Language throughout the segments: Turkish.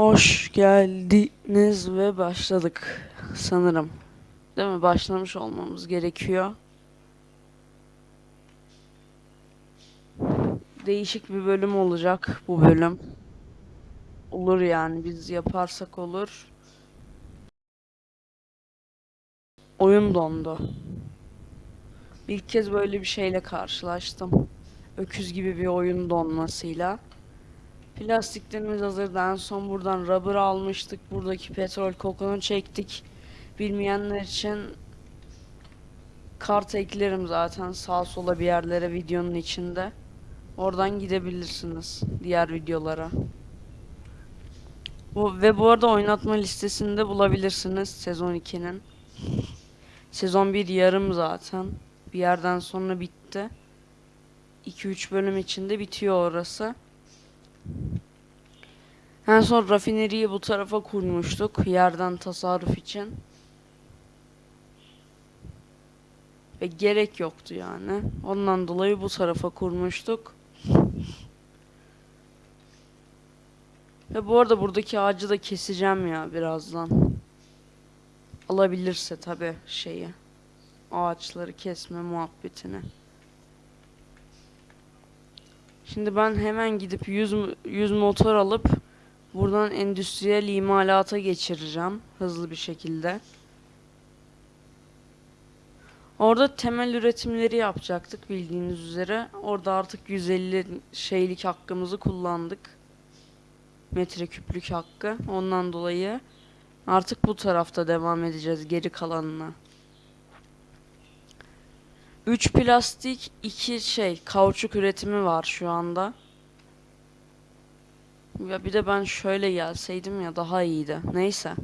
Hoş geldiniz ve başladık sanırım. Değil mi? Başlamış olmamız gerekiyor. Değişik bir bölüm olacak bu bölüm. Olur yani biz yaparsak olur. Oyun dondu. İlk kez böyle bir şeyle karşılaştım. Öküz gibi bir oyun donmasıyla. Plastiklerimiz hazırdı. En son buradan rubber almıştık. Buradaki petrol kokunu çektik. Bilmeyenler için kart eklerim zaten sağ sola bir yerlere videonun içinde. Oradan gidebilirsiniz diğer videolara. Bu ve bu arada oynatma listesinde bulabilirsiniz sezon 2'nin. Sezon 1 yarım zaten. Bir yerden sonra bitti. 2-3 bölüm içinde bitiyor orası. En son rafineriyi bu tarafa kurmuştuk yerden tasarruf için. Ve gerek yoktu yani. Ondan dolayı bu tarafa kurmuştuk. Ve bu arada buradaki ağacı da keseceğim ya birazdan. Alabilirse tabi şeyi. Ağaçları kesme muhabbetini. Şimdi ben hemen gidip 100, 100 motor alıp buradan endüstriyel imalata geçireceğim hızlı bir şekilde. Orada temel üretimleri yapacaktık bildiğiniz üzere. Orada artık 150 şeylik hakkımızı kullandık. Metreküplük hakkı. Ondan dolayı artık bu tarafta devam edeceğiz geri kalanına. 3 plastik, 2 şey kauçuk üretimi var şu anda. Ya bir de ben şöyle gelseydim ya daha iyiydi. Neyse.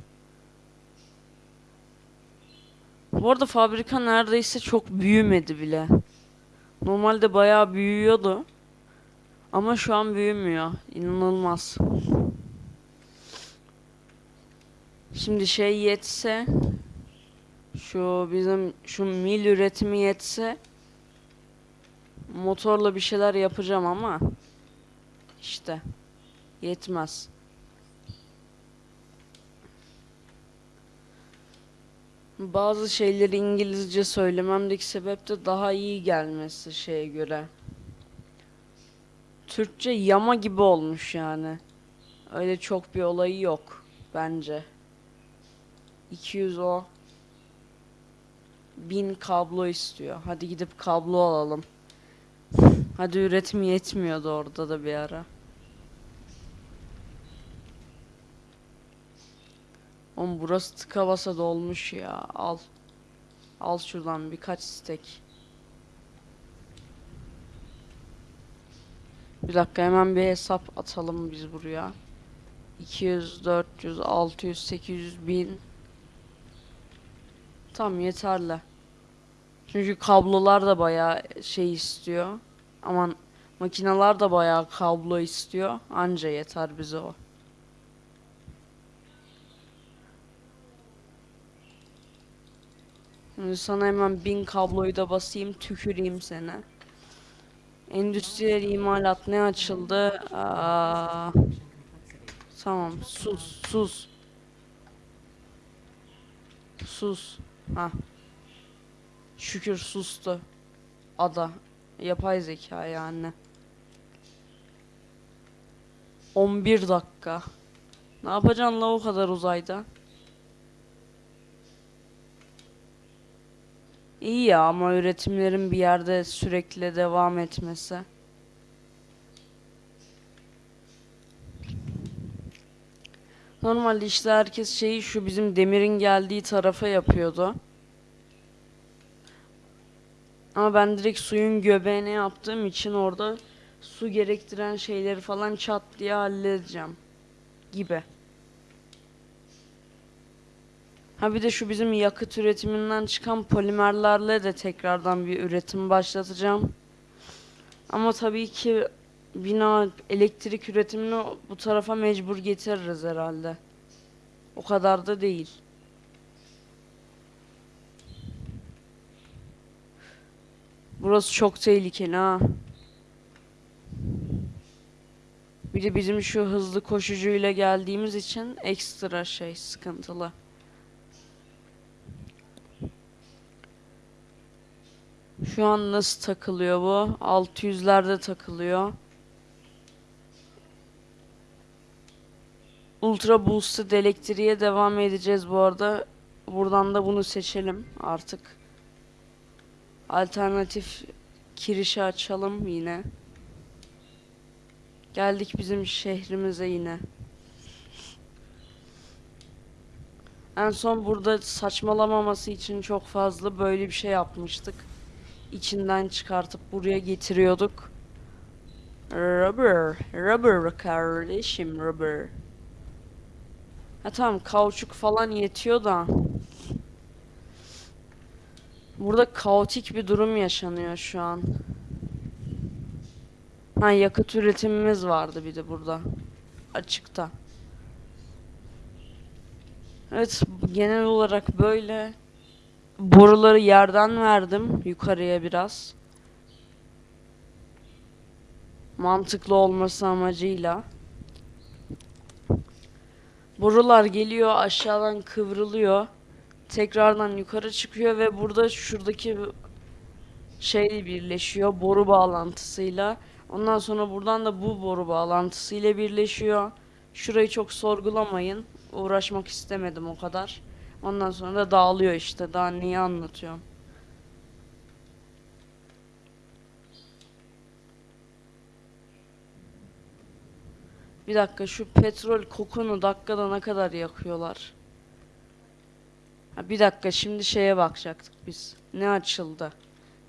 Bu arada fabrika neredeyse çok büyümedi bile. Normalde bayağı büyüyordu. Ama şu an büyümüyor. İnanılmaz. Şimdi şey yetse şu bizim şu mil üretimi yetse motorla bir şeyler yapacağım ama işte yetmez. Bazı şeyleri İngilizce söylememdeki sebep de daha iyi gelmesi şeye göre. Türkçe yama gibi olmuş yani. Öyle çok bir olayı yok bence. 200 o. 1000 kablo istiyor. Hadi gidip kablo alalım. Hadi üretim yetmiyordu orada da bir ara. Oğlum burası tıka basa dolmuş ya. Al. Al şuradan birkaç stek. Bir dakika hemen bir hesap atalım biz buraya. 200, 400, 600, 800, 1000. Tamam yeterli. Çünkü kablolar da bayağı şey istiyor. Aman makineler de bayağı kablo istiyor. Anca yeter bize o. Şimdi sana hemen bin kabloyu da basayım tüküreyim seni. Endüstriyel imalat ne açıldı? Aa, tamam sus sus. Sus. Ha. Şükür sustu. Ada. Yapay zeka yani. 11 dakika. Ne yapacaksın la o kadar uzayda? İyi ya ama üretimlerin bir yerde sürekli devam etmesi. Normalde işte herkes şeyi şu bizim demirin geldiği tarafa yapıyordu. Ama ben direkt suyun göbeğine yaptığım için orada su gerektiren şeyleri falan çat diye halledeceğim. Gibi. Ha bir de şu bizim yakıt üretiminden çıkan polimerlerle de tekrardan bir üretim başlatacağım. Ama tabii ki bina elektrik üretimini bu tarafa mecbur getiririz herhalde. O kadar da değil. Burası çok tehlikeli ha. Bir de bizim şu hızlı koşucuyla geldiğimiz için ekstra şey sıkıntılı. Şu an nasıl takılıyor bu? 600'lerde takılıyor. Ultra Boosted elektriğe devam edeceğiz bu arada. Buradan da bunu seçelim artık. Alternatif kirişi açalım yine. Geldik bizim şehrimize yine. En son burada saçmalamaması için çok fazla böyle bir şey yapmıştık. İçinden çıkartıp buraya getiriyorduk. Rubber, rubber kardeşim rubber. Ha tamam kauçuk falan yetiyor da. Burada kaotik bir durum yaşanıyor şu an. Ha yakıt üretimimiz vardı bir de burada. Açıkta. Evet genel olarak böyle. Boruları yerden verdim yukarıya biraz. Mantıklı olması amacıyla. Borular geliyor aşağıdan kıvrılıyor. Tekrardan yukarı çıkıyor ve burada şuradaki şey birleşiyor boru bağlantısıyla. Ondan sonra buradan da bu boru bağlantısıyla birleşiyor. Şurayı çok sorgulamayın. Uğraşmak istemedim o kadar. Ondan sonra da dağılıyor işte. Daha neyi anlatıyorum. Bir dakika şu petrol kokunu dakikada ne kadar yakıyorlar? Ha, bir dakika şimdi şeye bakacaktık biz. Ne açıldı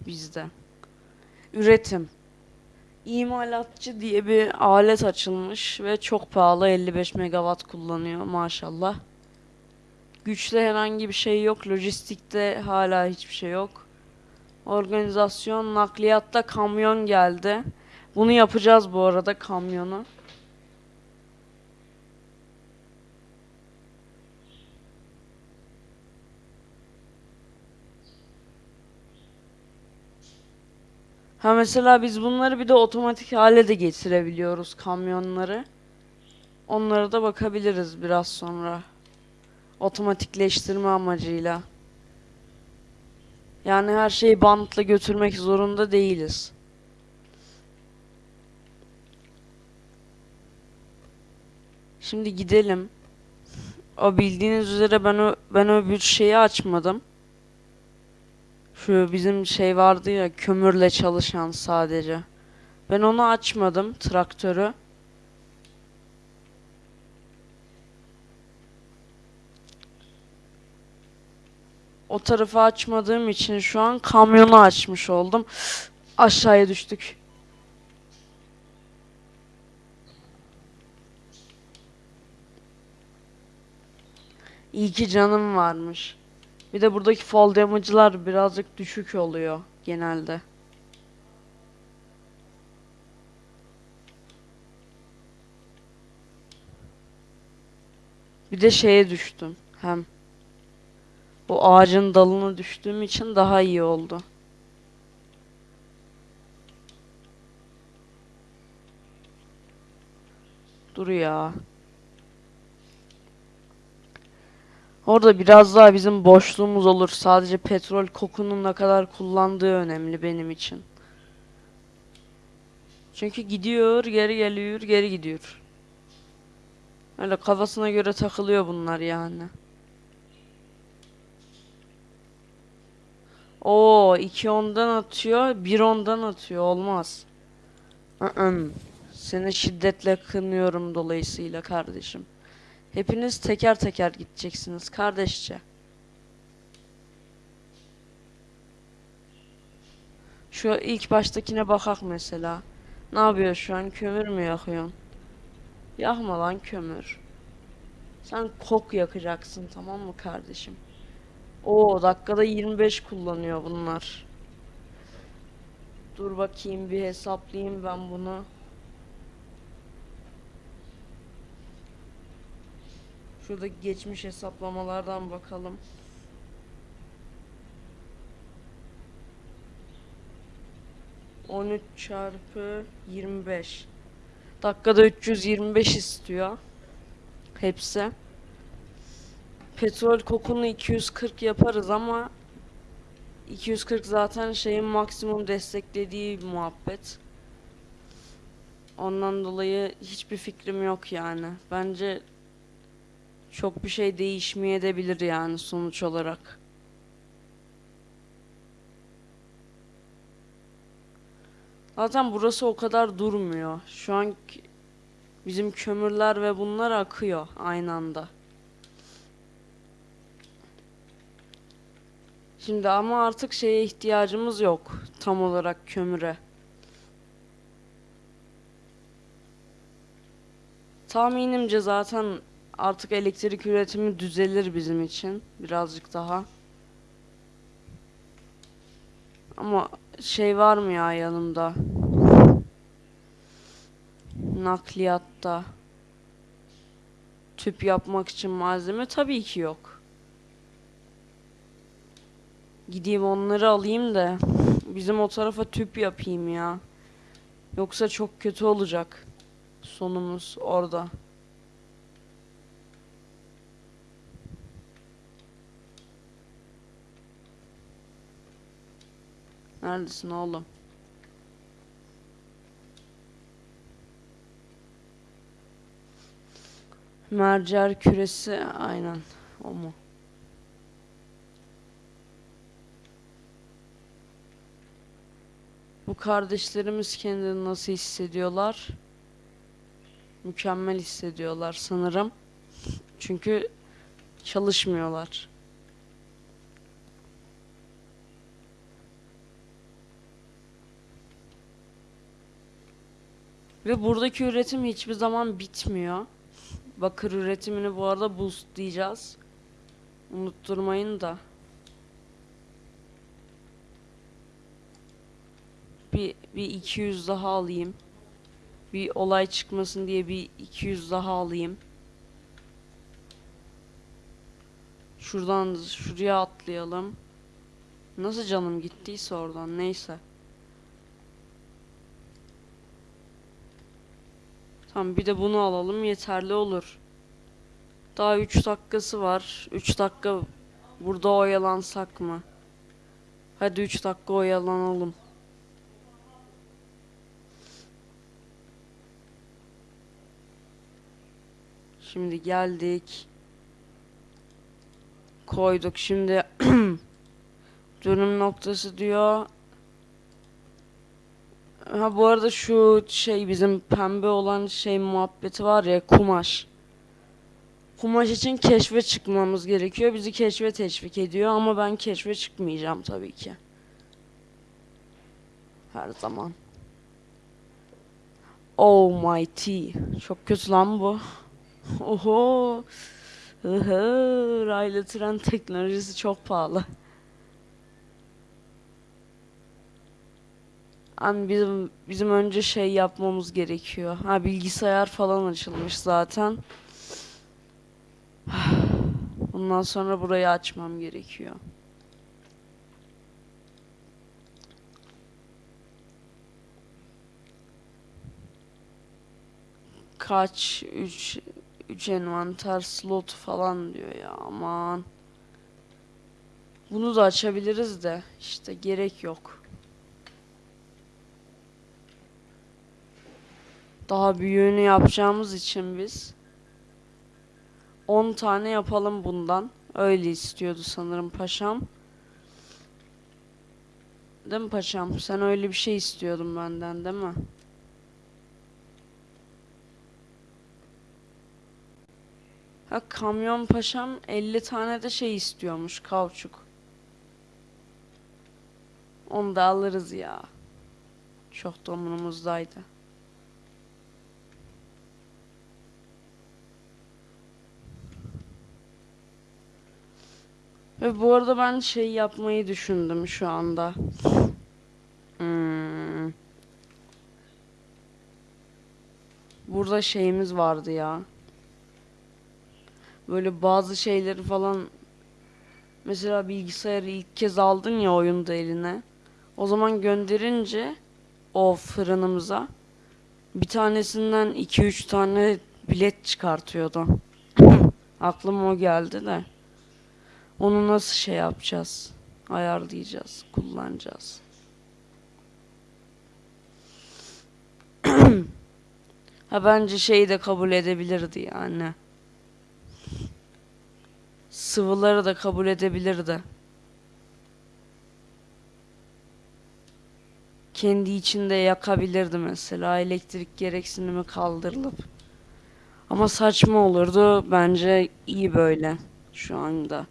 bizde? Üretim. İmalatçı diye bir alet açılmış ve çok pahalı 55 megawatt kullanıyor maşallah. Güçte herhangi bir şey yok. Lojistikte hala hiçbir şey yok. Organizasyon nakliyatta kamyon geldi. Bunu yapacağız bu arada kamyonu. Ha mesela biz bunları bir de otomatik hale de getirebiliyoruz kamyonları. Onlara da bakabiliriz biraz sonra. Otomatikleştirme amacıyla. Yani her şeyi bantla götürmek zorunda değiliz. Şimdi gidelim. O bildiğiniz üzere ben o ben öbür şeyi açmadım. Şu bizim şey vardı ya kömürle çalışan sadece. Ben onu açmadım traktörü. O tarafı açmadığım için şu an kamyonu açmış oldum. Aşağıya düştük. İyi ki canım varmış. Bir de buradaki fall damage'lar birazcık düşük oluyor genelde. Bir de şeye düştüm hem. Bu ağacın dalına düştüğüm için daha iyi oldu. Dur ya. Orada biraz daha bizim boşluğumuz olur. Sadece petrol kokunun ne kadar kullandığı önemli benim için. Çünkü gidiyor, geri geliyor, geri gidiyor. Öyle kafasına göre takılıyor bunlar yani. Oo, 2 ondan atıyor, 1 ondan atıyor. Olmaz. Iı, Seni şiddetle kınıyorum dolayısıyla kardeşim. Hepiniz teker teker gideceksiniz kardeşçe. Şu ilk baştakine bakak mesela. Ne yapıyor şu an? Kömür mü yakıyorsun? Yakma lan kömür. Sen kok yakacaksın tamam mı kardeşim? Oo dakikada 25 kullanıyor bunlar. Dur bakayım bir hesaplayayım ben bunu. Şurada geçmiş hesaplamalardan bakalım. On üç çarpı 25. Dakikada 325 istiyor. Hepsi. Petrol kokunu 240 yaparız ama 240 zaten şeyin maksimum desteklediği muhabbet. Ondan dolayı hiçbir fikrim yok yani. Bence çok bir şey değişmeyebilir yani sonuç olarak. Zaten burası o kadar durmuyor. Şu an bizim kömürler ve bunlar akıyor aynı anda. Şimdi ama artık şeye ihtiyacımız yok tam olarak kömüre. Tahminimce zaten artık elektrik üretimi düzelir bizim için birazcık daha. Ama şey var mı ya yanımda? Nakliyatta. Tüp yapmak için malzeme tabii ki yok. Gideyim onları alayım da bizim o tarafa tüp yapayım ya. Yoksa çok kötü olacak sonumuz orada. Neredesin oğlum? Mercer küresi aynen o mu? Bu kardeşlerimiz kendini nasıl hissediyorlar? Mükemmel hissediyorlar sanırım. Çünkü çalışmıyorlar. Ve buradaki üretim hiçbir zaman bitmiyor. Bakır üretimini bu arada boostlayacağız. Unutturmayın da. Bir, bir 200 daha alayım. Bir olay çıkmasın diye bir 200 daha alayım. Şuradan şuraya atlayalım. Nasıl canım gittiyse oradan neyse. Tamam bir de bunu alalım yeterli olur. Daha 3 dakikası var. 3 dakika burada oyalansak mı? Hadi 3 dakika oyalanalım. Şimdi geldik. Koyduk. Şimdi dönüm noktası diyor. Ha bu arada şu şey bizim pembe olan şey muhabbeti var ya kumaş. Kumaş için keşfe çıkmamız gerekiyor. Bizi keşfe teşvik ediyor ama ben keşfe çıkmayacağım tabii ki. Her zaman. Oh my tea. Çok kötü lan bu. Oho. Hı raylı tren teknolojisi çok pahalı. Hani bizim bizim önce şey yapmamız gerekiyor. Ha bilgisayar falan açılmış zaten. Ondan sonra burayı açmam gerekiyor. Kaç 3 3 envanter slot falan diyor ya aman. Bunu da açabiliriz de işte gerek yok. Daha büyüğünü yapacağımız için biz 10 tane yapalım bundan. Öyle istiyordu sanırım paşam. Değil mi paşam? Sen öyle bir şey istiyordun benden değil mi? Ha kamyon paşam 50 tane de şey istiyormuş kauçuk. Onu da alırız ya. Çok da umurumuzdaydı. Ve bu arada ben şey yapmayı düşündüm şu anda. Hmm. Burada şeyimiz vardı ya. Böyle bazı şeyleri falan mesela bilgisayarı ilk kez aldın ya oyunda eline. O zaman gönderince o fırınımıza Bir tanesinden 2-3 tane bilet çıkartıyordu. Aklıma o geldi de. Onu nasıl şey yapacağız? Ayarlayacağız, kullanacağız. Ha bence şeyi de kabul edebilirdi yani. Sıvıları da kabul edebilirdi. Kendi içinde yakabilirdi mesela elektrik gereksinimi kaldırılıp. Ama saçma olurdu. Bence iyi böyle şu anda.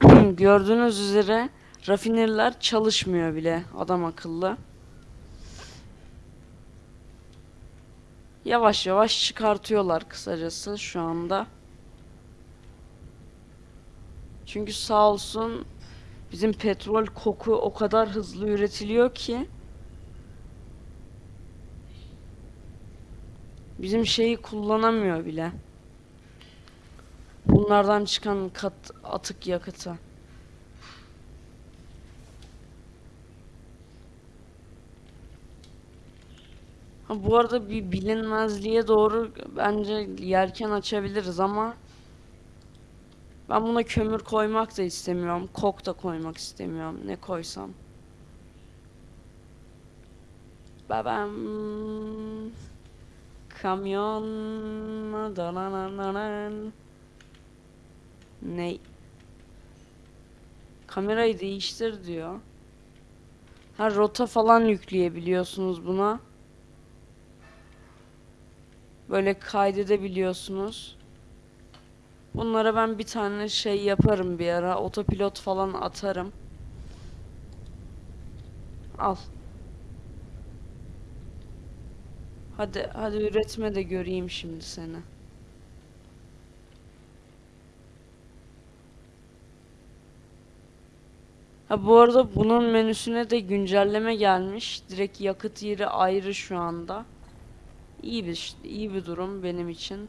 Gördüğünüz üzere rafinerler çalışmıyor bile adam akıllı. Yavaş yavaş çıkartıyorlar kısacası şu anda. Çünkü sağ olsun bizim petrol koku o kadar hızlı üretiliyor ki bizim şeyi kullanamıyor bile. Bunlardan çıkan kat atık yakıtı. Ha, bu arada bir bilinmezliğe doğru bence yelken açabiliriz ama ben buna kömür koymak da istemiyorum. Kok da koymak istemiyorum. Ne koysam? Babam kamyon. Ne? Kamerayı değiştir diyor. Ha rota falan yükleyebiliyorsunuz buna. Böyle kaydedebiliyorsunuz. Bunlara ben bir tane şey yaparım bir ara. Otopilot falan atarım. Al. Hadi hadi üretme de göreyim şimdi seni. Ha bu arada bunun menüsüne de güncelleme gelmiş. Direkt yakıt yeri ayrı şu anda. İyi bir iyi bir durum benim için.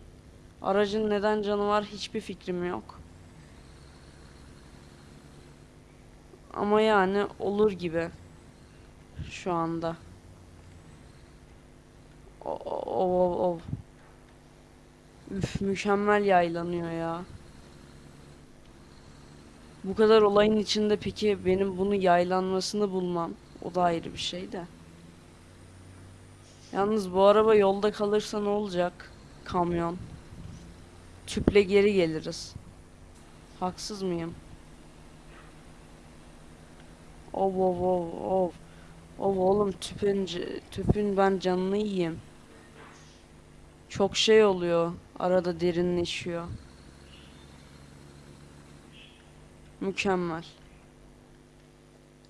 Aracın neden canı var hiçbir fikrim yok. Ama yani olur gibi şu anda. O, o, o, o. Üf, mükemmel yaylanıyor ya. Bu kadar olayın içinde peki benim bunu yaylanmasını bulmam o da ayrı bir şey de. Yalnız bu araba yolda kalırsa ne olacak? Kamyon. Tüple geri geliriz. Haksız mıyım? Ov ov ov ov. Ov oğlum tüpün, tüpün ben canını yiyeyim. Çok şey oluyor. Arada derinleşiyor. Mükemmel.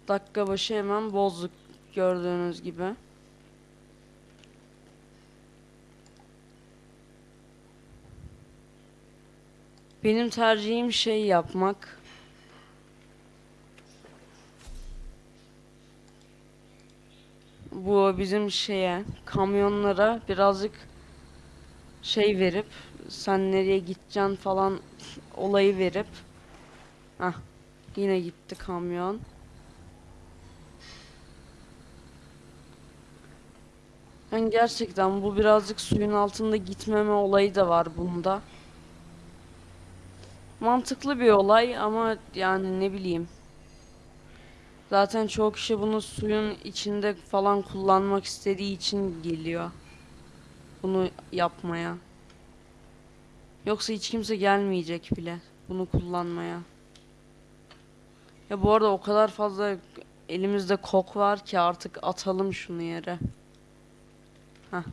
Dakika başı hemen bozduk gördüğünüz gibi. Benim tercihim şey yapmak. Bu bizim şeye, kamyonlara birazcık şey verip sen nereye gideceksin falan olayı verip ah yine gitti kamyon. Yani gerçekten bu birazcık suyun altında gitmeme olayı da var bunda. Mantıklı bir olay ama yani ne bileyim. Zaten çoğu kişi bunu suyun içinde falan kullanmak istediği için geliyor. Bunu yapmaya. Yoksa hiç kimse gelmeyecek bile bunu kullanmaya. Ya bu arada o kadar fazla elimizde kok var ki artık atalım şunu yere. Heh.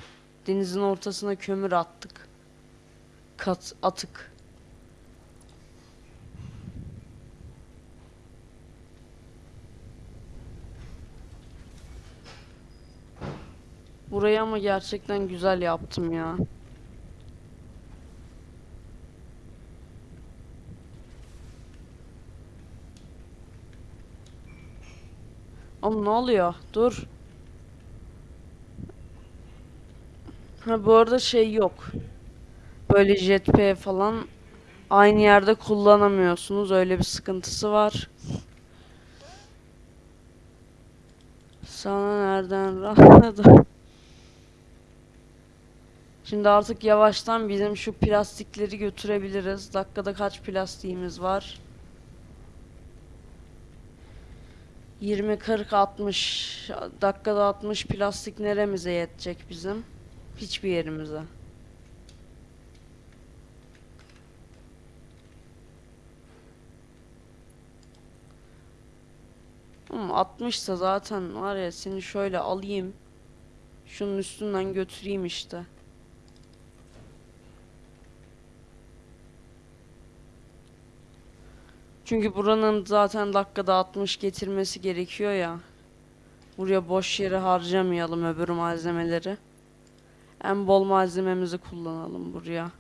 Denizin ortasına kömür attık. Kat atık. Burayı ama gerçekten güzel yaptım ya. Oğlum ne oluyor? Dur. Ha bu arada şey yok. Böyle jetpack falan aynı yerde kullanamıyorsunuz. Öyle bir sıkıntısı var. Sana nereden rahatladı? Şimdi artık yavaştan bizim şu plastikleri götürebiliriz. Dakikada kaç plastiğimiz var? 20, 40, 60. Dakikada 60 plastik neremize yetecek bizim? Hiçbir yerimize. Ama 60 ise zaten var ya seni şöyle alayım. Şunun üstünden götüreyim işte. Çünkü buranın zaten dakikada 60 getirmesi gerekiyor ya. Buraya boş yere harcamayalım öbür malzemeleri. En bol malzememizi kullanalım buraya.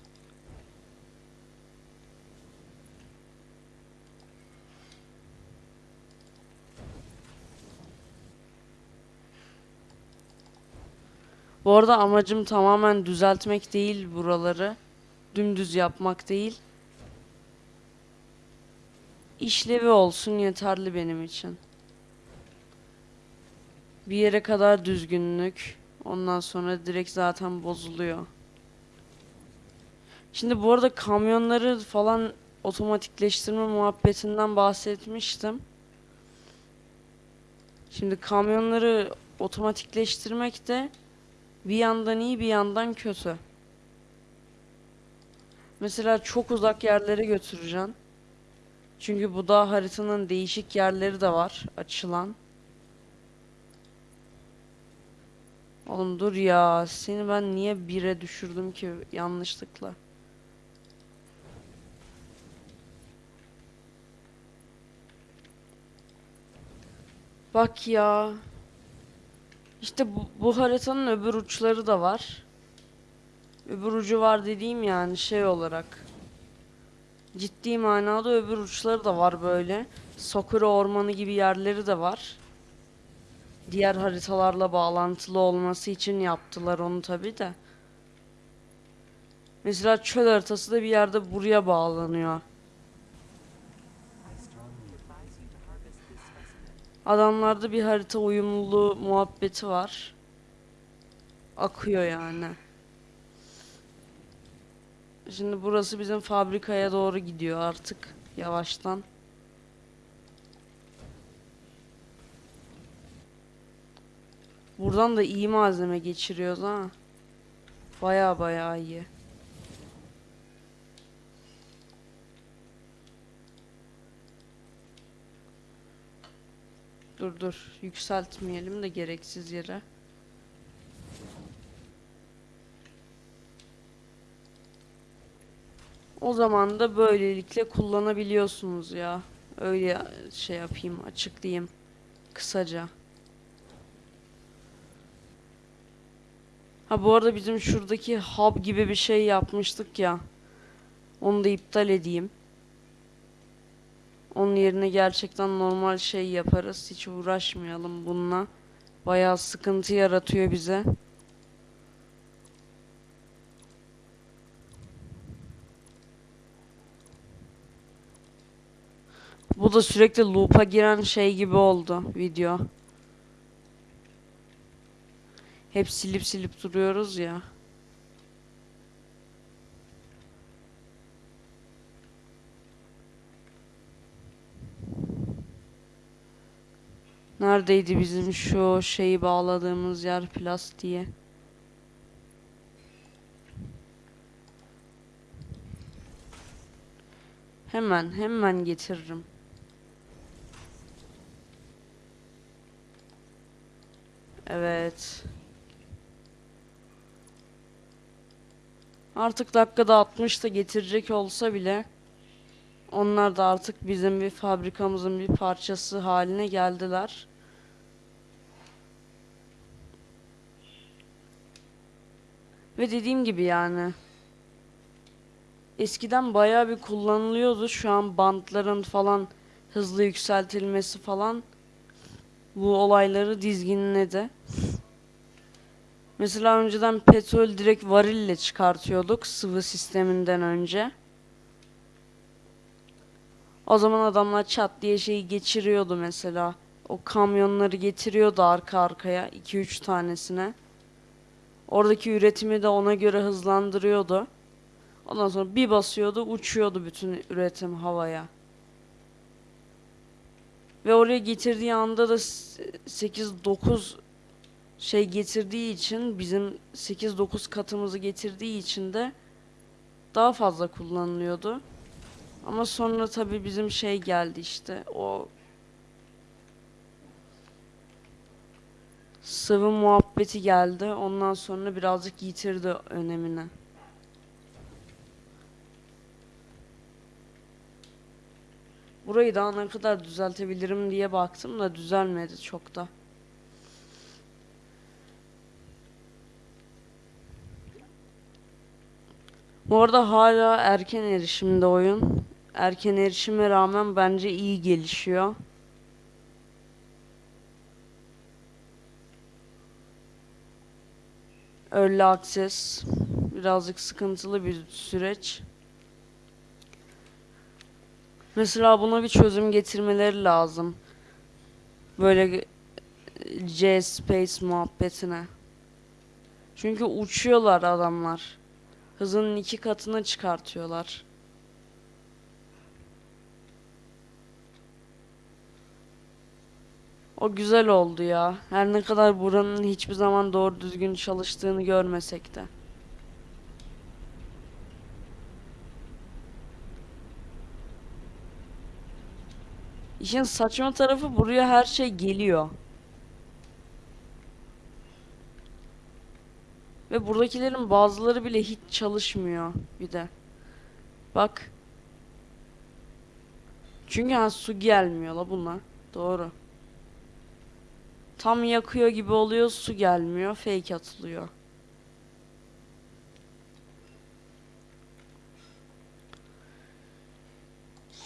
Bu arada amacım tamamen düzeltmek değil buraları. Dümdüz yapmak değil. İşlevi olsun yeterli benim için. Bir yere kadar düzgünlük. Ondan sonra direkt zaten bozuluyor. Şimdi bu arada kamyonları falan otomatikleştirme muhabbetinden bahsetmiştim. Şimdi kamyonları otomatikleştirmek de bir yandan iyi bir yandan kötü. Mesela çok uzak yerlere götüreceksin. Çünkü bu da haritanın değişik yerleri de var açılan. Oğlum dur ya. Seni ben niye bire düşürdüm ki yanlışlıkla? Bak ya. İşte bu, bu haritanın öbür uçları da var. Öbür ucu var dediğim yani şey olarak. Ciddi manada öbür uçları da var böyle. Sakura ormanı gibi yerleri de var. Diğer haritalarla bağlantılı olması için yaptılar onu tabi de. Mesela çöl haritası da bir yerde buraya bağlanıyor. Adamlarda bir harita uyumluluğu muhabbeti var. Akıyor yani. Şimdi burası bizim fabrikaya doğru gidiyor artık yavaştan. Buradan da iyi malzeme geçiriyoruz ha. Baya baya iyi. Dur dur yükseltmeyelim de gereksiz yere. O zaman da böylelikle kullanabiliyorsunuz ya. Öyle şey yapayım, açıklayayım kısaca. Ha bu arada bizim şuradaki hub gibi bir şey yapmıştık ya. Onu da iptal edeyim. Onun yerine gerçekten normal şey yaparız. Hiç uğraşmayalım bununla. Bayağı sıkıntı yaratıyor bize. Bu da sürekli loop'a giren şey gibi oldu video. Hep silip silip duruyoruz ya. Neredeydi bizim şu şeyi bağladığımız yer plastiğe? Hemen hemen getiririm. Evet. Artık dakikada 60 da getirecek olsa bile onlar da artık bizim bir fabrikamızın bir parçası haline geldiler. Ve dediğim gibi yani eskiden bayağı bir kullanılıyordu. Şu an bantların falan hızlı yükseltilmesi falan bu olayları dizginledi. Mesela önceden petrol direkt varille çıkartıyorduk sıvı sisteminden önce. O zaman adamlar çat diye şeyi geçiriyordu mesela. O kamyonları getiriyordu arka arkaya 2-3 tanesine. Oradaki üretimi de ona göre hızlandırıyordu. Ondan sonra bir basıyordu, uçuyordu bütün üretim havaya. Ve oraya getirdiği anda da 8-9 şey getirdiği için bizim 8-9 katımızı getirdiği için de daha fazla kullanılıyordu. Ama sonra tabii bizim şey geldi işte o sıvı muhabbeti geldi. Ondan sonra birazcık yitirdi önemini. Burayı daha ne kadar düzeltebilirim diye baktım da düzelmedi çok da. Bu arada hala erken erişimde oyun. Erken erişime rağmen bence iyi gelişiyor. Early access birazcık sıkıntılı bir süreç. Mesela buna bir çözüm getirmeleri lazım. Böyle C space muhabbetine. Çünkü uçuyorlar adamlar. Hızının iki katını çıkartıyorlar. O güzel oldu ya. Her ne kadar buranın hiçbir zaman doğru düzgün çalıştığını görmesek de. İşin saçma tarafı buraya her şey geliyor. Ve buradakilerin bazıları bile hiç çalışmıyor bir de. Bak. Çünkü ha, su gelmiyor la buna. Doğru. Tam yakıyor gibi oluyor su gelmiyor. Fake atılıyor.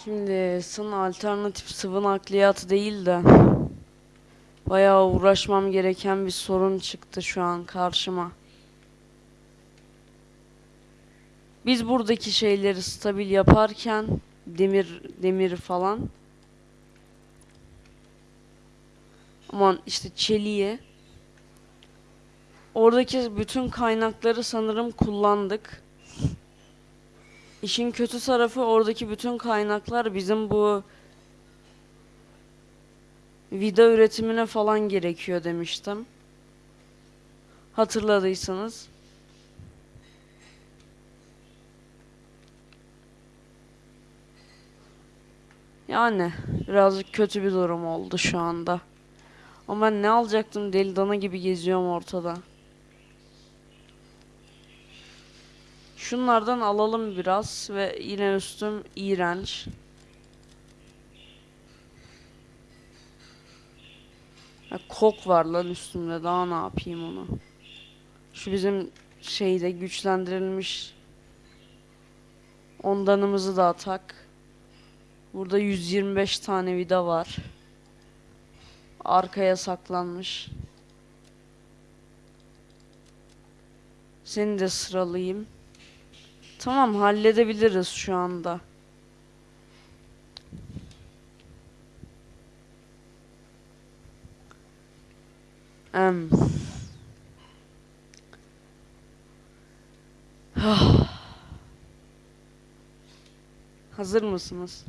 Şimdi sın alternatif sıvı nakliyatı değil de bayağı uğraşmam gereken bir sorun çıktı şu an karşıma. Biz buradaki şeyleri stabil yaparken demir demir falan aman işte çeliği oradaki bütün kaynakları sanırım kullandık. İşin kötü tarafı oradaki bütün kaynaklar bizim bu vida üretimine falan gerekiyor demiştim. Hatırladıysanız. Yani birazcık kötü bir durum oldu şu anda. Ama ben ne alacaktım deli dana gibi geziyorum ortada. Şunlardan alalım biraz ve yine üstüm iğrenç. Ha, kok var lan üstümde daha ne yapayım onu. Şu bizim şeyde güçlendirilmiş ondanımızı da atak. Burada 125 tane vida var. Arkaya saklanmış. Seni de sıralayayım. Tamam halledebiliriz şu anda. Em. Hazır mısınız?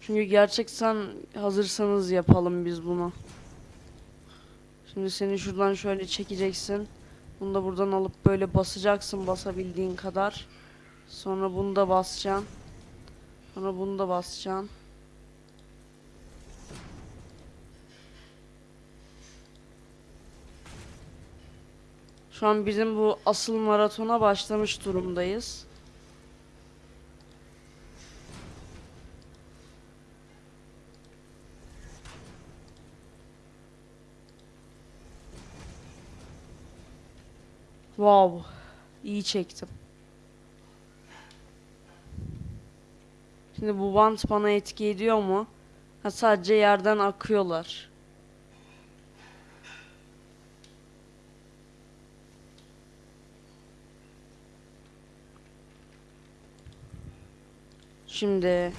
Çünkü gerçekten hazırsanız yapalım biz bunu. Şimdi seni şuradan şöyle çekeceksin. Bunu da buradan alıp böyle basacaksın basabildiğin kadar. Sonra bunu da basacaksın. Sonra bunu da basacaksın. Şu an bizim bu asıl maratona başlamış durumdayız. Wow. İyi çektim. Şimdi bu bant bana etki ediyor mu? Ha sadece yerden akıyorlar. Şimdi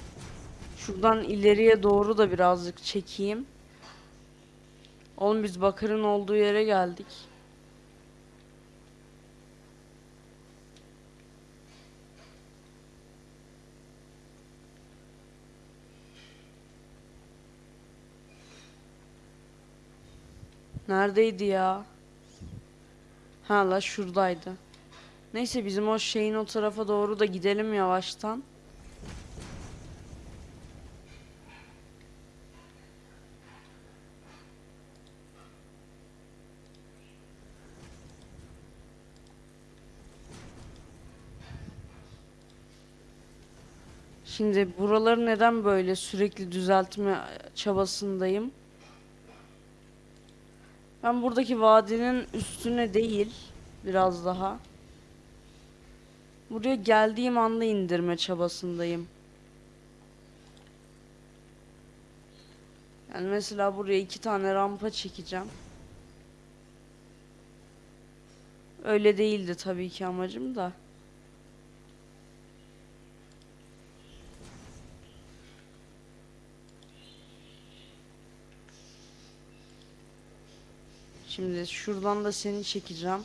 şuradan ileriye doğru da birazcık çekeyim. Oğlum biz bakırın olduğu yere geldik. Neredeydi ya? Ha la şuradaydı. Neyse bizim o şeyin o tarafa doğru da gidelim yavaştan. Şimdi buraları neden böyle sürekli düzeltme çabasındayım? Ben buradaki vadinin üstüne değil, biraz daha. Buraya geldiğim anda indirme çabasındayım. Yani mesela buraya iki tane rampa çekeceğim. Öyle değildi tabii ki amacım da. Şimdi şuradan da seni çekeceğim.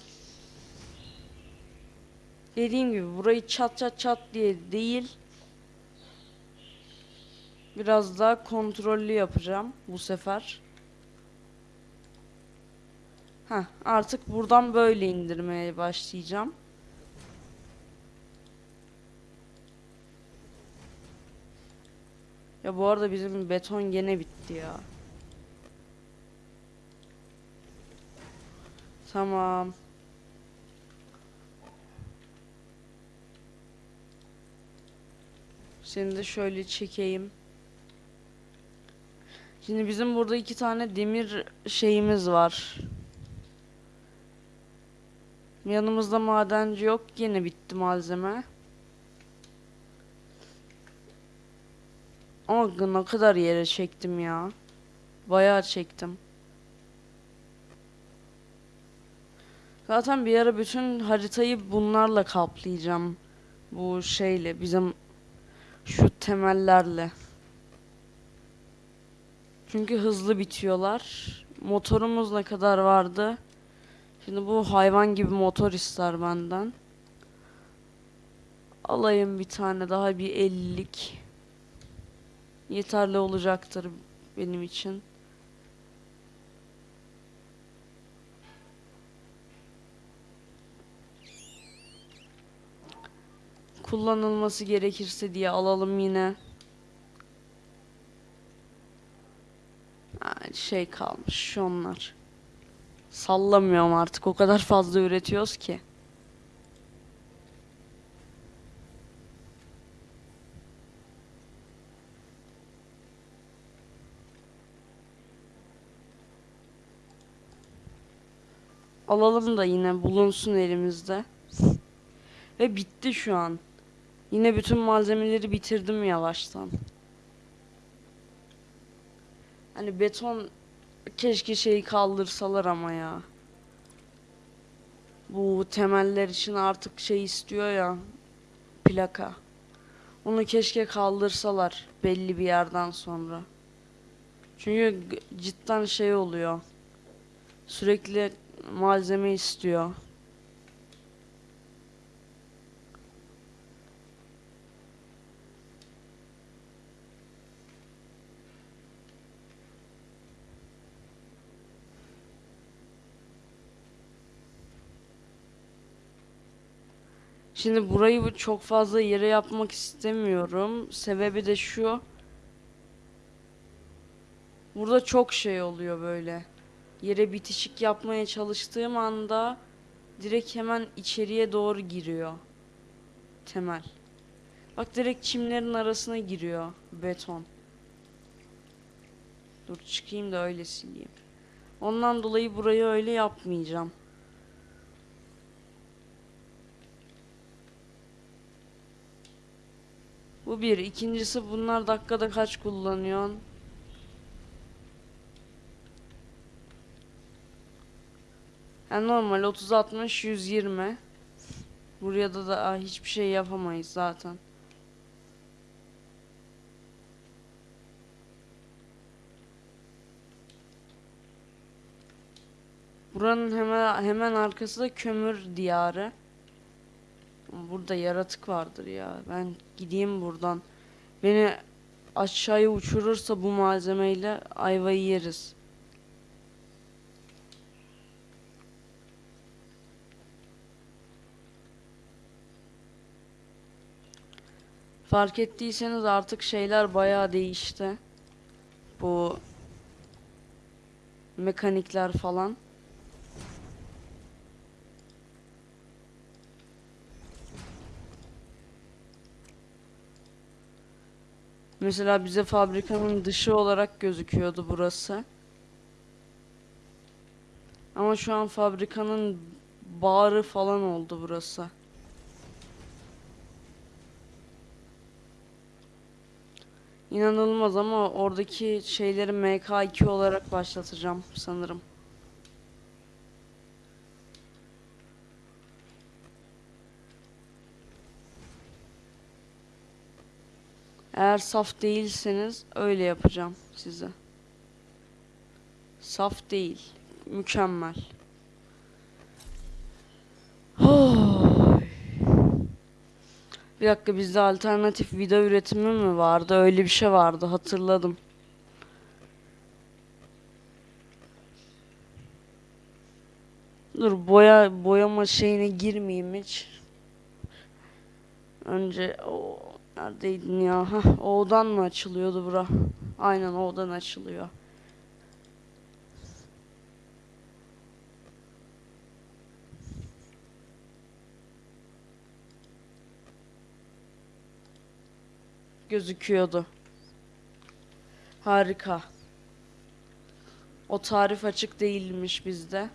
Dediğim gibi burayı çat çat çat diye değil. Biraz daha kontrollü yapacağım bu sefer. Heh, artık buradan böyle indirmeye başlayacağım. Ya bu arada bizim beton gene bitti ya. Tamam. Seni de şöyle çekeyim. Şimdi bizim burada iki tane demir şeyimiz var. Yanımızda madenci yok. Yine bitti malzeme. Ama ne kadar yere çektim ya. Bayağı çektim. Zaten bir ara bütün haritayı bunlarla kaplayacağım. Bu şeyle bizim şu temellerle. Çünkü hızlı bitiyorlar. Motorumuz ne kadar vardı? Şimdi bu hayvan gibi motor ister benden. Alayım bir tane daha bir 50'lik. Yeterli olacaktır benim için. Kullanılması gerekirse diye alalım yine. Şey kalmış onlar. Sallamıyorum artık o kadar fazla üretiyoruz ki. Alalım da yine bulunsun elimizde. Ve bitti şu an. Yine bütün malzemeleri bitirdim yavaştan. Hani beton keşke şeyi kaldırsalar ama ya. Bu temeller için artık şey istiyor ya. Plaka. Onu keşke kaldırsalar belli bir yerden sonra. Çünkü cidden şey oluyor. Sürekli malzeme istiyor. Şimdi burayı bu çok fazla yere yapmak istemiyorum. Sebebi de şu. Burada çok şey oluyor böyle. Yere bitişik yapmaya çalıştığım anda direkt hemen içeriye doğru giriyor. Temel. Bak direkt çimlerin arasına giriyor beton. Dur çıkayım da öyle sileyim. Ondan dolayı burayı öyle yapmayacağım. Bu bir. İkincisi bunlar dakikada kaç kullanıyorsun? Yani normal 30 60 120. Buraya da da hiçbir şey yapamayız zaten. Buranın hemen hemen arkası da kömür diyarı. Burada yaratık vardır ya. Ben gideyim buradan. Beni aşağıya uçurursa bu malzemeyle ayvayı yeriz. Fark ettiyseniz artık şeyler bayağı değişti. Bu mekanikler falan. Mesela bize fabrikanın dışı olarak gözüküyordu burası. Ama şu an fabrikanın bağrı falan oldu burası. İnanılmaz ama oradaki şeyleri MK2 olarak başlatacağım sanırım. Eğer saf değilseniz öyle yapacağım size. Saf değil. Mükemmel. Bir dakika bizde alternatif video üretimi mi vardı? Öyle bir şey vardı hatırladım. Dur boya boyama şeyine girmeyeyim hiç. Önce o neredeydin ya? Hah, O'dan mı açılıyordu bura? Aynen O'dan açılıyor. Gözüküyordu. Harika. O tarif açık değilmiş bizde.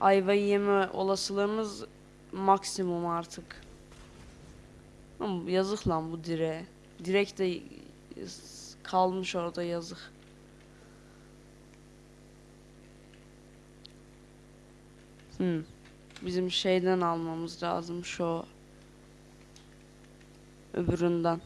Ayvayı yeme olasılığımız maksimum artık. Yazık lan bu direğe. Direkt de kalmış orada yazık. Hmm. Bizim şeyden almamız lazım şu öbüründen.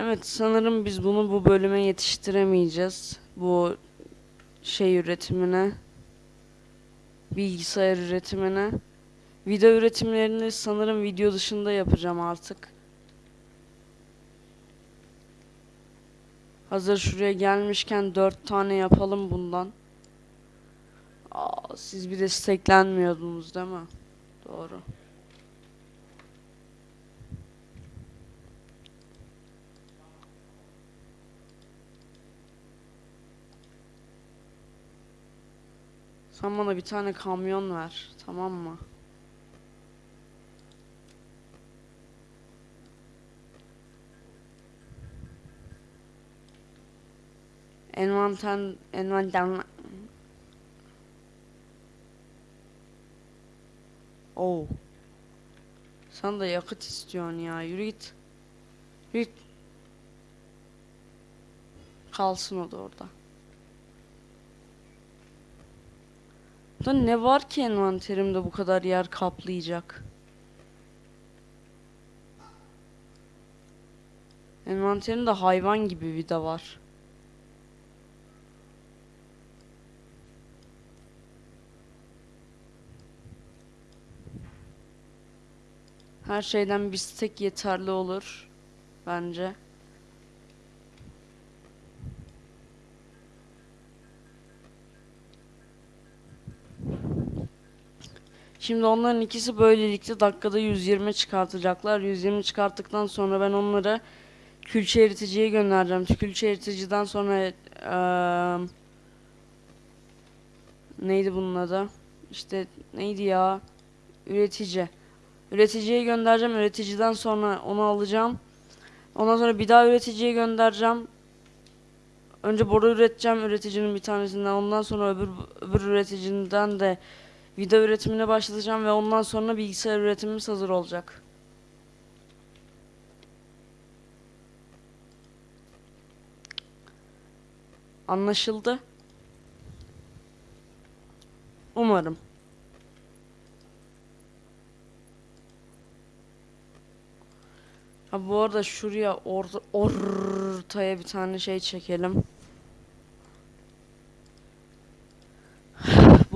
Evet sanırım biz bunu bu bölüme yetiştiremeyeceğiz. Bu şey üretimine. Bilgisayar üretimine. Video üretimlerini sanırım video dışında yapacağım artık. Hazır şuraya gelmişken dört tane yapalım bundan. Aa, siz bir desteklenmiyordunuz değil mi? Doğru. Sen bana bir tane kamyon ver. Tamam mı? Envanter envanter Oh. Sen de yakıt istiyorsun ya. Yürü git. Yürü git. Kalsın o da orada. Da ne var ki envanterimde bu kadar yer kaplayacak? Envanterimde hayvan gibi vida var. Her şeyden bir stek yeterli olur bence. Şimdi onların ikisi böylelikle dakikada 120 çıkartacaklar. 120 çıkarttıktan sonra ben onları külçe eriticiye göndereceğim. Külçe eriticiden sonra eee, neydi bunun adı? İşte neydi ya? Üretici. Üreticiye göndereceğim. Üreticiden sonra onu alacağım. Ondan sonra bir daha üreticiye göndereceğim. Önce boru üreteceğim üreticinin bir tanesinden. Ondan sonra öbür, öbür üreticiden de Video üretimine başlatacağım ve ondan sonra bilgisayar üretimimiz hazır olacak. Anlaşıldı. Umarım. Ha bu arada şuraya or ortaya bir tane şey çekelim.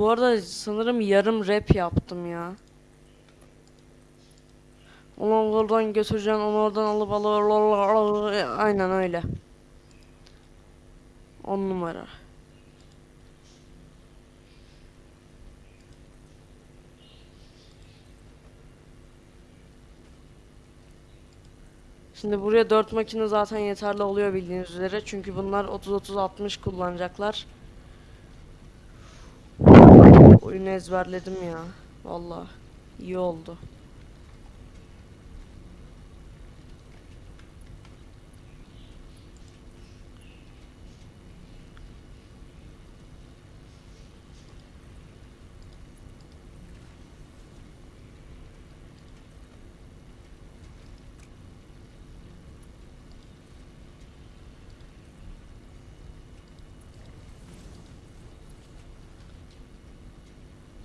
Bu arada sanırım yarım rap yaptım ya. Onu oradan götüreceksin, onu oradan alıp alıp aynen öyle. On numara. Şimdi buraya 4 makine zaten yeterli oluyor bildiğiniz üzere. Çünkü bunlar 30-30-60 kullanacaklar. Oyunu ezberledim ya. Vallahi iyi oldu.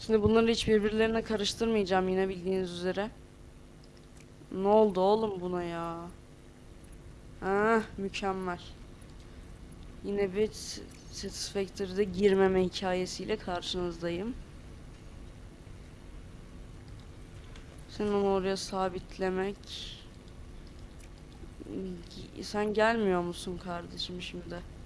Şimdi bunları hiç birbirlerine karıştırmayacağım yine bildiğiniz üzere. Ne oldu oğlum buna ya? Ah mükemmel. Yine bir Satisfactory'de girmeme hikayesiyle karşınızdayım. Sen onu oraya sabitlemek. Sen gelmiyor musun kardeşim şimdi?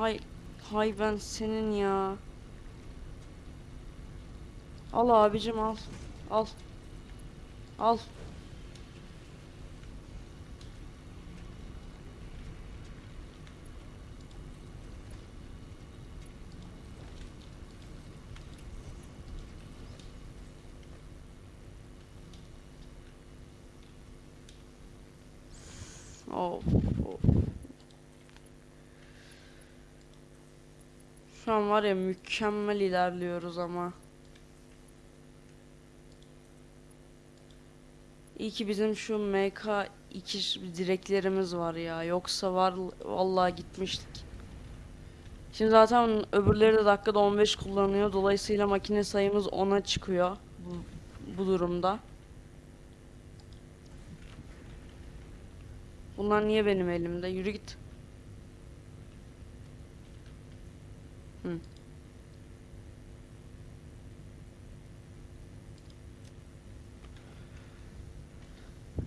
Hay hay ben senin ya. Al abicim al. Al. Al. Şu an var ya mükemmel ilerliyoruz ama. İyi ki bizim şu MK2 direklerimiz var ya. Yoksa var vallahi gitmiştik. Şimdi zaten öbürleri de dakikada 15 kullanıyor. Dolayısıyla makine sayımız 10'a çıkıyor bu, bu durumda. Bunlar niye benim elimde? Yürü git. Hı.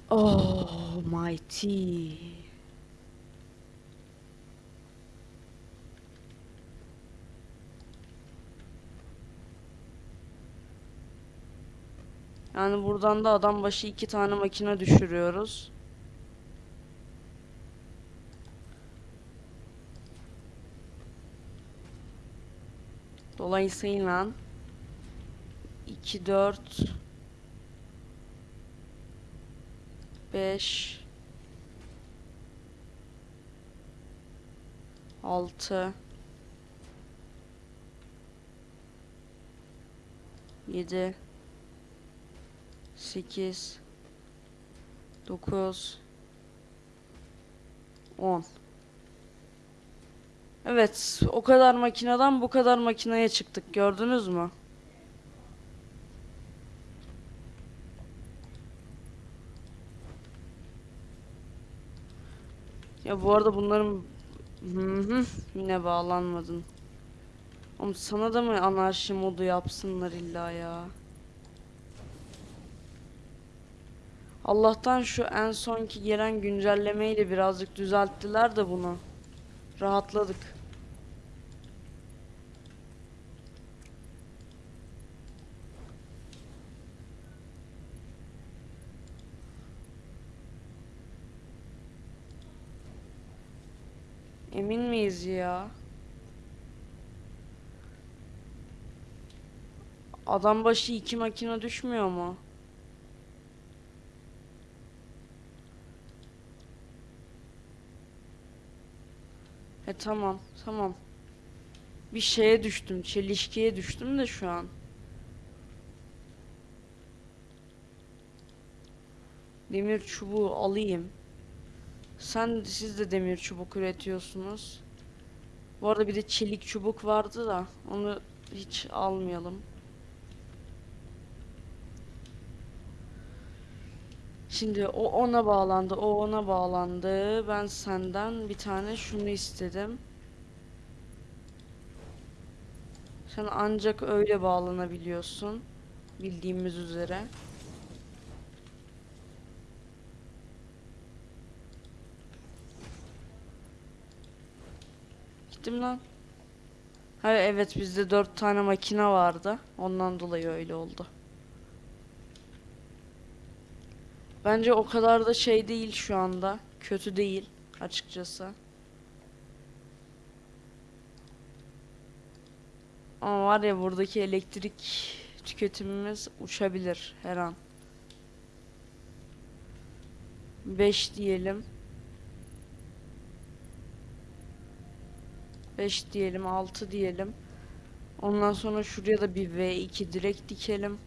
Oh my tea. Yani buradan da adam başı iki tane makine düşürüyoruz. Dolayısıyla 2 4 5 6 7 8 9 10 Evet, o kadar makineden bu kadar makineye çıktık. Gördünüz mü? Ya bu arada bunların hı hı yine bağlanmadın. Oğlum sana da mı anarşi modu yapsınlar illa ya? Allah'tan şu en sonki gelen güncellemeyle birazcık düzelttiler de bunu. Rahatladık. Emin miyiz ya? Adam başı iki makine düşmüyor mu? E tamam, tamam. Bir şeye düştüm, çelişkiye düştüm de şu an. Demir çubuğu alayım. Sen siz de demir çubuk üretiyorsunuz. Bu arada bir de çelik çubuk vardı da onu hiç almayalım. Şimdi o ona bağlandı, o ona bağlandı. Ben senden bir tane şunu istedim. Sen ancak öyle bağlanabiliyorsun. Bildiğimiz üzere. Gittim lan. Ha evet bizde dört tane makine vardı. Ondan dolayı öyle oldu. Bence o kadar da şey değil şu anda. Kötü değil açıkçası. Ama var ya buradaki elektrik tüketimimiz uçabilir her an. 5 diyelim. 5 diyelim, 6 diyelim. Ondan sonra şuraya da bir V2 direkt dikelim.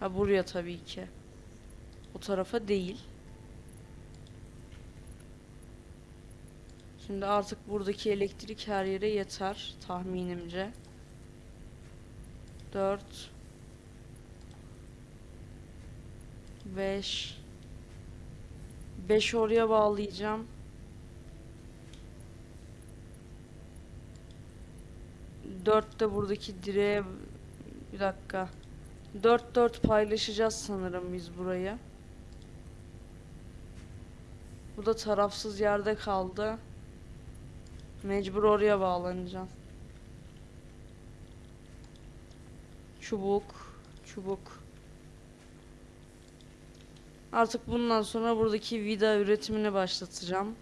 Ha buraya tabii ki. O tarafa değil. Şimdi artık buradaki elektrik her yere yeter tahminimce. 4 5 5 oraya bağlayacağım. 4 de buradaki direğe bir dakika. 4 4 paylaşacağız sanırım biz burayı. Bu da tarafsız yerde kaldı. Mecbur oraya bağlanacağım. Çubuk, çubuk. Artık bundan sonra buradaki vida üretimini başlatacağım.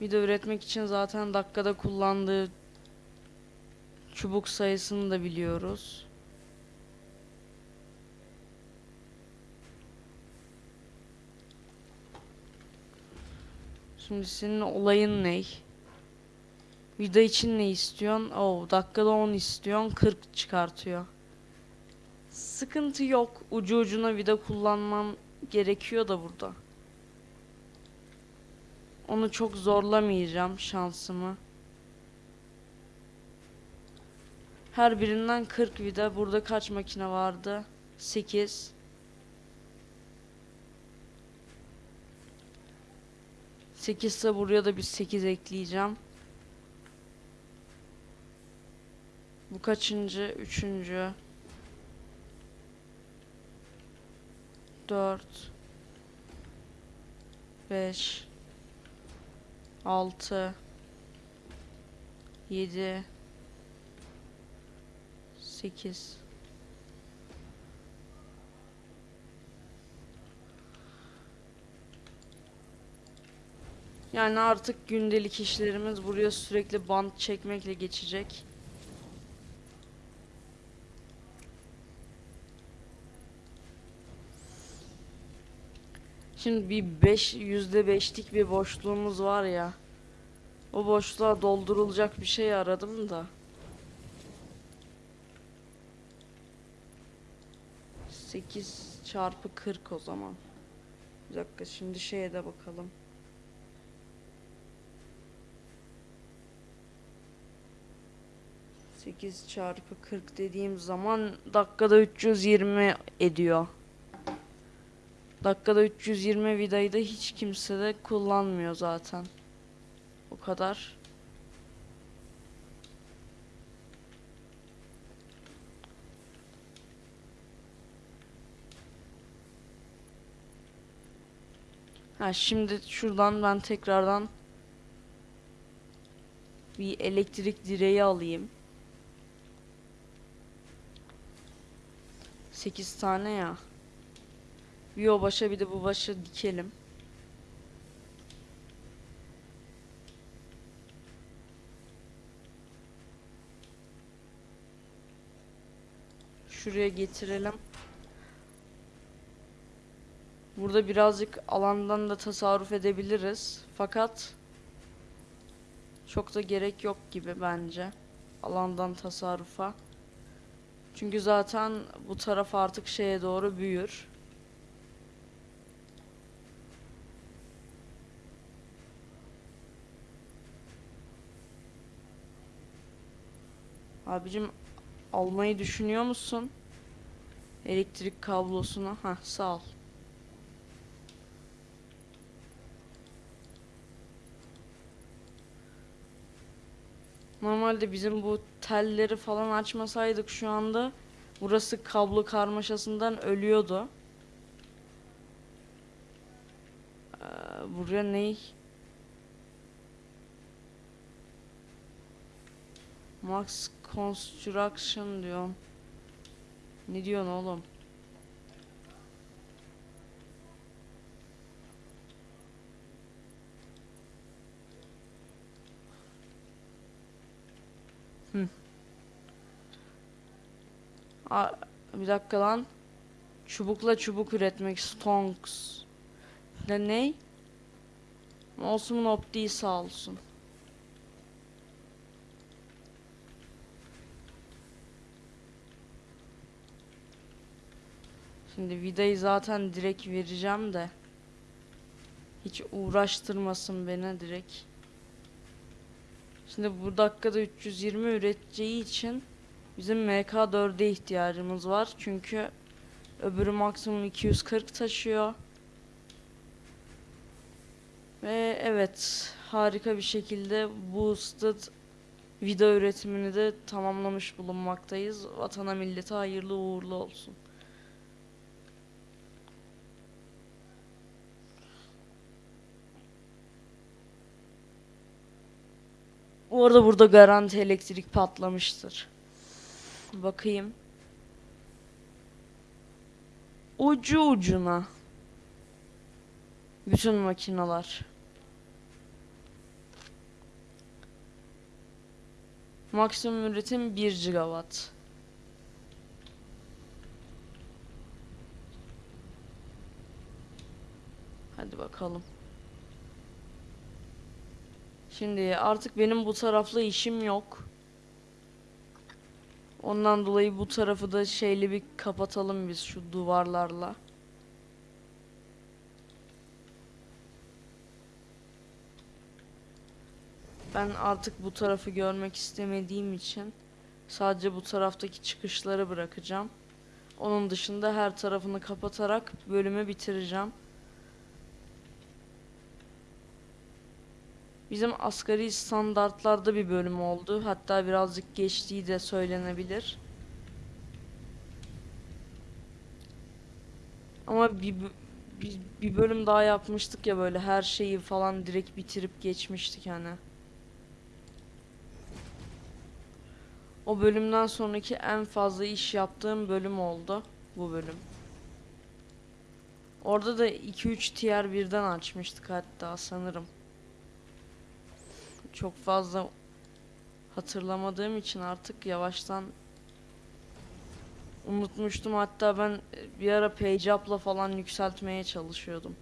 Vida üretmek için zaten dakikada kullandığı çubuk sayısını da biliyoruz. Şimdi senin olayın ne? Vida için ne istiyorsun? Oo, dakikada 10 istiyorsun, 40 çıkartıyor. Sıkıntı yok. Ucu ucuna vida kullanmam gerekiyor da burada. Onu çok zorlamayacağım şansımı. Her birinden 40 vida. Burada kaç makine vardı? 8. Sekizse buraya da bir 8 ekleyeceğim. Bu kaçıncı? Üçüncü. Dört. Beş. Altı. Yedi. Sekiz. Yani artık gündelik işlerimiz buraya sürekli bant çekmekle geçecek. Şimdi bir 5 yüzde beşlik bir boşluğumuz var ya. O boşluğa doldurulacak bir şey aradım da. 8 çarpı 40 o zaman. Bir dakika şimdi şeye de bakalım. Sekiz çarpı 40 dediğim zaman dakikada 320 ediyor. Dakikada 320 vidayı da hiç kimse de kullanmıyor zaten. O kadar. Ha şimdi şuradan ben tekrardan bir elektrik direği alayım. 8 tane ya. Bir o başa bir de bu başa dikelim. Şuraya getirelim. Burada birazcık alandan da tasarruf edebiliriz. Fakat çok da gerek yok gibi bence. Alandan tasarrufa. Çünkü zaten bu taraf artık şeye doğru büyür. Abicim almayı düşünüyor musun? Elektrik kablosunu. Ha sağ ol. Normalde bizim bu telleri falan açmasaydık şu anda burası kablo karmaşasından ölüyordu. Ee, buraya ne? Max Construction diyorum. Ne diyorsun oğlum? Hı. Aa, bir dakika lan. Çubukla çubuk üretmek. Stonks. Ne ne? Olsun optiği sağ olsun. Şimdi vidayı zaten direkt vereceğim de. Hiç uğraştırmasın beni direkt. Şimdi bu dakikada 320 üreteceği için bizim MK4'e ihtiyacımız var. Çünkü öbürü maksimum 240 taşıyor. Ve evet harika bir şekilde boosted video üretimini de tamamlamış bulunmaktayız. Vatana millete hayırlı uğurlu olsun. Bu arada burada garanti elektrik patlamıştır. Bakayım. Ucu ucuna. Bütün makineler. Maksimum üretim 1 gigawatt. Hadi bakalım. Şimdi artık benim bu tarafla işim yok. Ondan dolayı bu tarafı da şeyli bir kapatalım biz şu duvarlarla. Ben artık bu tarafı görmek istemediğim için sadece bu taraftaki çıkışları bırakacağım. Onun dışında her tarafını kapatarak bölümü bitireceğim. Bizim asgari standartlarda bir bölüm oldu. Hatta birazcık geçtiği de söylenebilir. Ama bir, bir, bir bölüm daha yapmıştık ya böyle her şeyi falan direkt bitirip geçmiştik hani. O bölümden sonraki en fazla iş yaptığım bölüm oldu. Bu bölüm. Orada da 2-3 tier birden açmıştık hatta sanırım. Çok fazla hatırlamadığım için artık yavaştan unutmuştum. Hatta ben e, bir ara page up'la falan yükseltmeye çalışıyordum.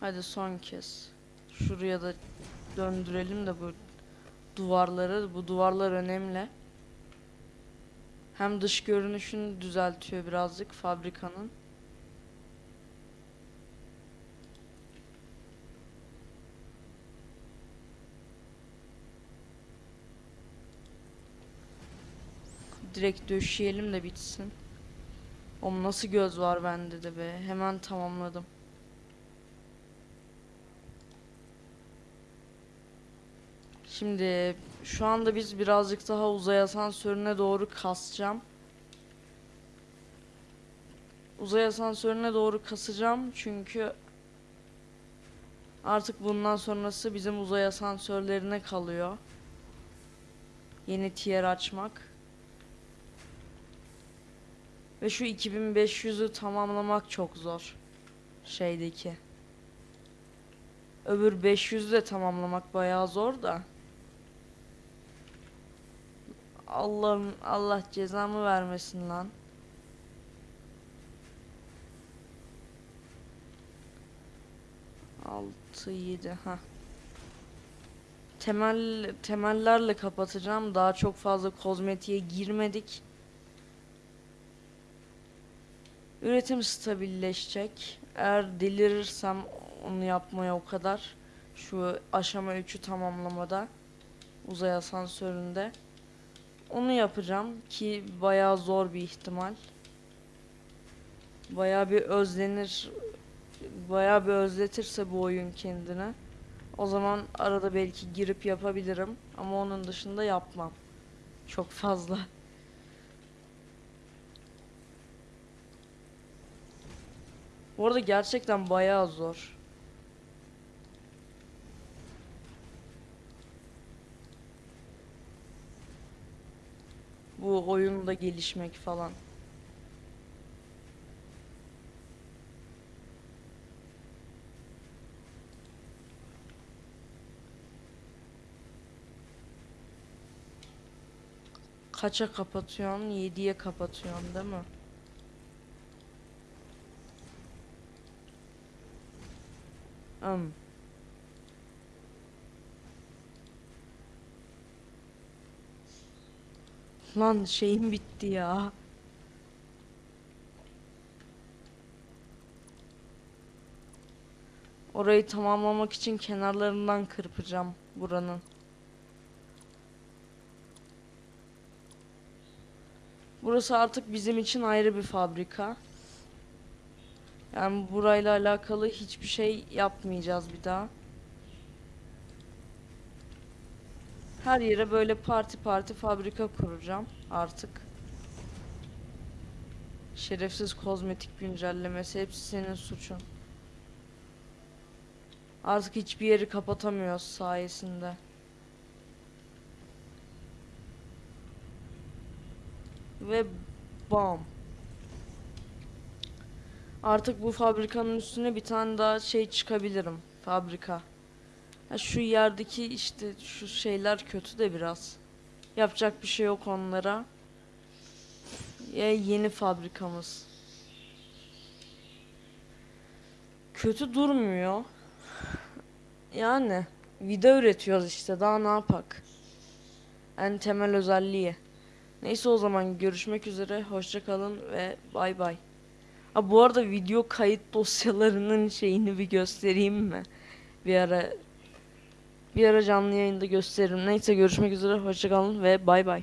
Hadi son kez. Şuraya da döndürelim de bu duvarları. Bu duvarlar önemli. Hem dış görünüşünü düzeltiyor birazcık fabrikanın. Direkt döşeyelim de bitsin. Oğlum nasıl göz var bende de be. Hemen tamamladım. Şimdi şu anda biz birazcık daha uzay asansörüne doğru kasacağım. Uzay asansörüne doğru kasacağım çünkü artık bundan sonrası bizim uzay asansörlerine kalıyor. Yeni tier açmak. Ve şu 2500'ü tamamlamak çok zor. Şeydeki. Öbür 500'ü de tamamlamak bayağı zor da. Allah'ım Allah cezamı vermesin lan. Altı yedi ha. Temel temellerle kapatacağım. Daha çok fazla kozmetiğe girmedik. Üretim stabilleşecek. Eğer delirirsem onu yapmaya o kadar şu aşama 3'ü tamamlamada uzay asansöründe onu yapacağım ki bayağı zor bir ihtimal. Bayağı bir özlenir bayağı bir özletirse bu oyun kendine o zaman arada belki girip yapabilirim ama onun dışında yapmam. Çok fazla. Bu arada gerçekten bayağı zor. Bu oyunda gelişmek falan. Kaça kapatıyorsun? 7'ye kapatıyorsun değil mi? Hmm. Lan şeyim bitti ya. Orayı tamamlamak için kenarlarından kırpacağım buranın. Burası artık bizim için ayrı bir fabrika. Yani burayla alakalı hiçbir şey yapmayacağız bir daha. Her yere böyle parti parti fabrika kuracağım artık. Şerefsiz kozmetik güncellemesi hepsi senin suçun. Artık hiçbir yeri kapatamıyoruz sayesinde. Ve bam. Artık bu fabrikanın üstüne bir tane daha şey çıkabilirim. Fabrika. Ha, şu yerdeki işte şu şeyler kötü de biraz. Yapacak bir şey yok onlara. Ya yeni fabrikamız. Kötü durmuyor. Yani vida üretiyoruz işte daha ne yapak. En temel özelliği. Neyse o zaman görüşmek üzere. Hoşça kalın ve bay bay. Ha bu arada video kayıt dosyalarının şeyini bir göstereyim mi? Bir ara bir ara canlı yayında gösteririm. Neyse görüşmek üzere. Hoşça kalın ve bay bay.